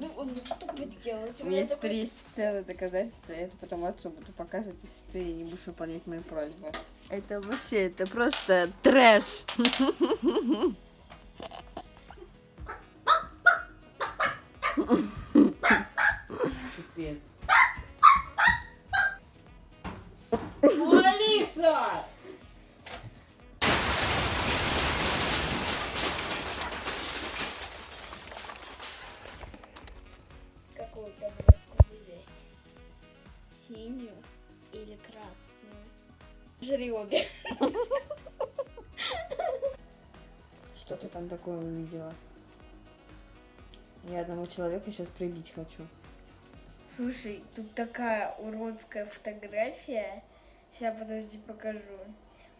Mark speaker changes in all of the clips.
Speaker 1: Ну, он что будет делать?
Speaker 2: У меня теперь есть целое доказательство, я это потом отцу буду показывать, если ты не будешь выполнять мои просьбы. Это вообще, это просто трэш.
Speaker 3: Пипец. Алиса!
Speaker 1: Синюю или красную? Жри обе.
Speaker 2: Что ты там такое увидела? Я одному человеку сейчас прибить хочу.
Speaker 1: Слушай, тут такая уродская фотография. Сейчас, подожди, покажу.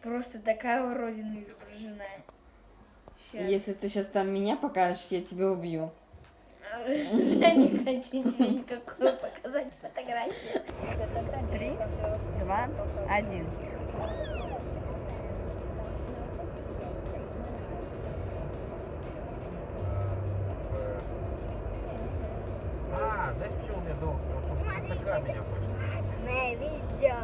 Speaker 1: Просто такая уродина изображена. Сейчас.
Speaker 2: Если ты сейчас там меня покажешь, я тебя убью.
Speaker 1: Я не хочу тебе никакую показать фотографию.
Speaker 2: Три, два, один.
Speaker 3: А, знаешь, почему у меня долг? Потому что такая меня хочет.
Speaker 1: На видео.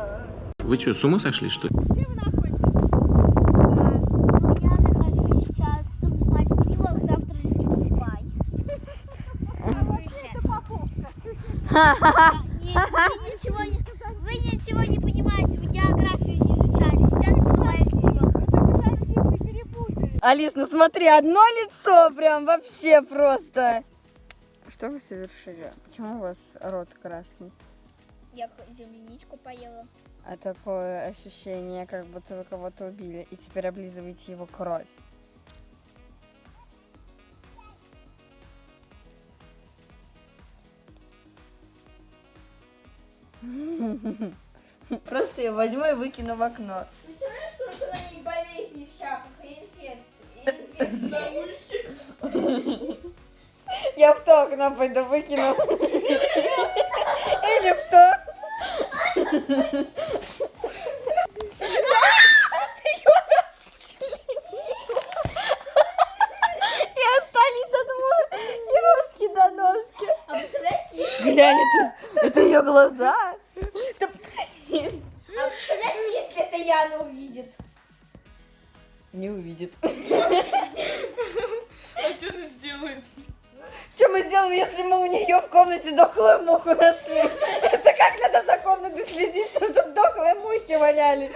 Speaker 4: Вы что, с ума сошли, что ли?
Speaker 5: Где вы находитесь? Ну, я нахожусь сейчас в Мальдивах, завтра лечу в Дубай. Не- Вы ничего не, вы ничего не понимаете, вы географию не изучали. Сейчас Мальдивах.
Speaker 2: Алис, ну смотри, одно лицо прям вообще просто. Что вы совершили? Почему у вас рот красный?
Speaker 5: Я земляничку поела.
Speaker 2: А такое ощущение, как будто вы кого-то убили, и теперь облизываете его кровь. Просто я возьму и выкину в окно. Я в то окно пойду выкину. Или в то. И остались одни и рожки до ножки.
Speaker 1: А представляете, если,
Speaker 2: Глянь, это, это ее глаза.
Speaker 1: А представляете, если это Яна увидит?
Speaker 2: Не увидит.
Speaker 6: А что она сделает?
Speaker 2: Что мы сделаем, если мы у нее в комнате дохлую муху нашли? Это как надо за комнатой следить, чтобы тут дохлые мухи валялись?